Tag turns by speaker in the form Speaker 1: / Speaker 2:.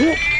Speaker 1: おっ